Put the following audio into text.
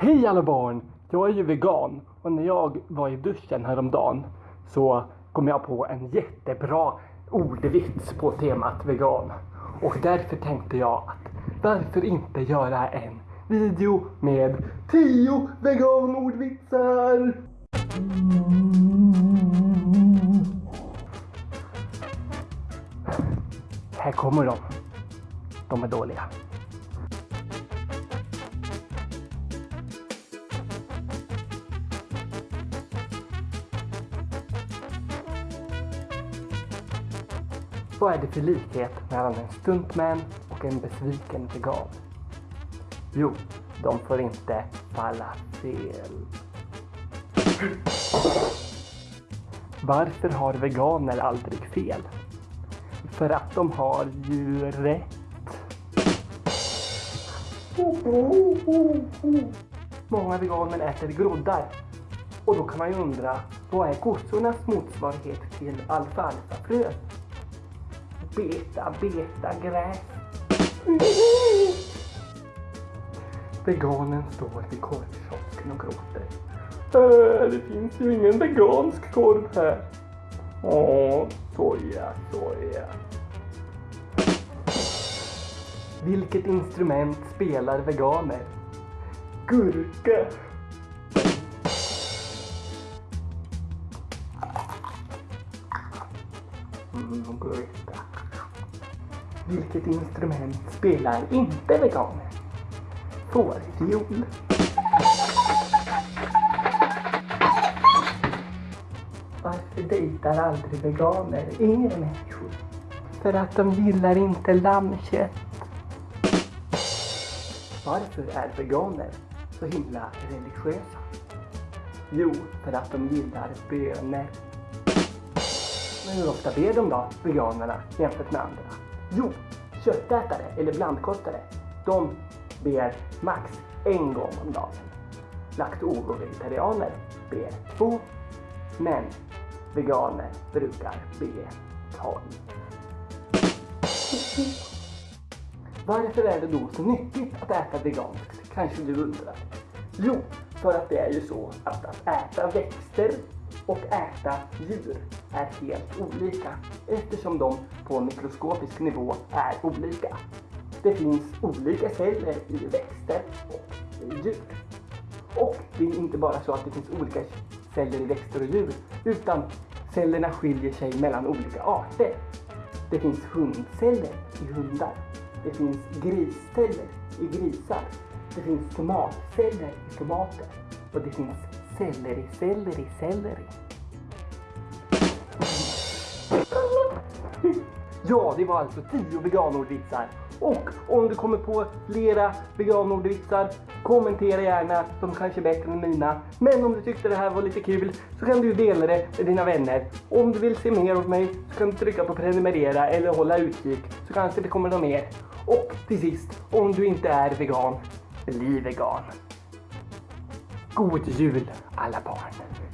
Hej alla barn! Jag är ju vegan och när jag var i duschen häromdagen så kom jag på en jättebra ordvits på temat vegan. Och därför tänkte jag att varför inte göra en video med 10 veganordvitsar? Här kommer de. De är dåliga. Vad är det för likhet mellan en stuntman och en besviken vegan? Jo, de får inte falla fel. Varför har veganer aldrig fel? För att de har ju rätt. Många veganer äter groddar. Och då kan man ju undra, vad är kossornas motsvarighet till alfalfafrö? Beta, beta, gräs. Veganen står vid korvkiosken och gråter. Äh, det finns ju ingen vegansk korv här. Åh, soja, soja. Vilket instrument spelar veganer? Gurka. Mm, gurka. Vilket instrument spelar inte veganer? Fårfiol. Varför dejtar aldrig veganer yngre människor? För att de gillar inte lammkött. Varför är veganer så himla religiösa? Jo, för att de gillar bönor. Men hur ofta ber de då, veganerna, jämfört med andra? Jo, köttätare eller blandkostare, de ber max en gång om dagen. Lakto-vegetarianer ber två, men veganer brukar be tolv. Varför är det då så nyttigt att äta veganskt? Kanske du undrar. Jo, för att det är ju så att att äta växter och äta djur är helt olika eftersom de på mikroskopisk nivå är olika. Det finns olika celler i växter och i djur. Och det är inte bara så att det finns olika celler i växter och djur utan cellerna skiljer sig mellan olika arter. Det finns hundceller i hundar. Det finns grisceller i grisar. Det finns tomatceller i tomater. Och det finns Selleri, selleri, selleri. Ja, det var alltså 10 veganordvitsar. Och om du kommer på flera veganordvitsar, kommentera gärna. De kanske är bättre än mina. Men om du tyckte det här var lite kul så kan du dela det med dina vänner. Om du vill se mer av mig så kan du trycka på prenumerera eller hålla utkik så kanske det kommer något mer. Och till sist, om du inte är vegan, bli vegan. God jul alla barn!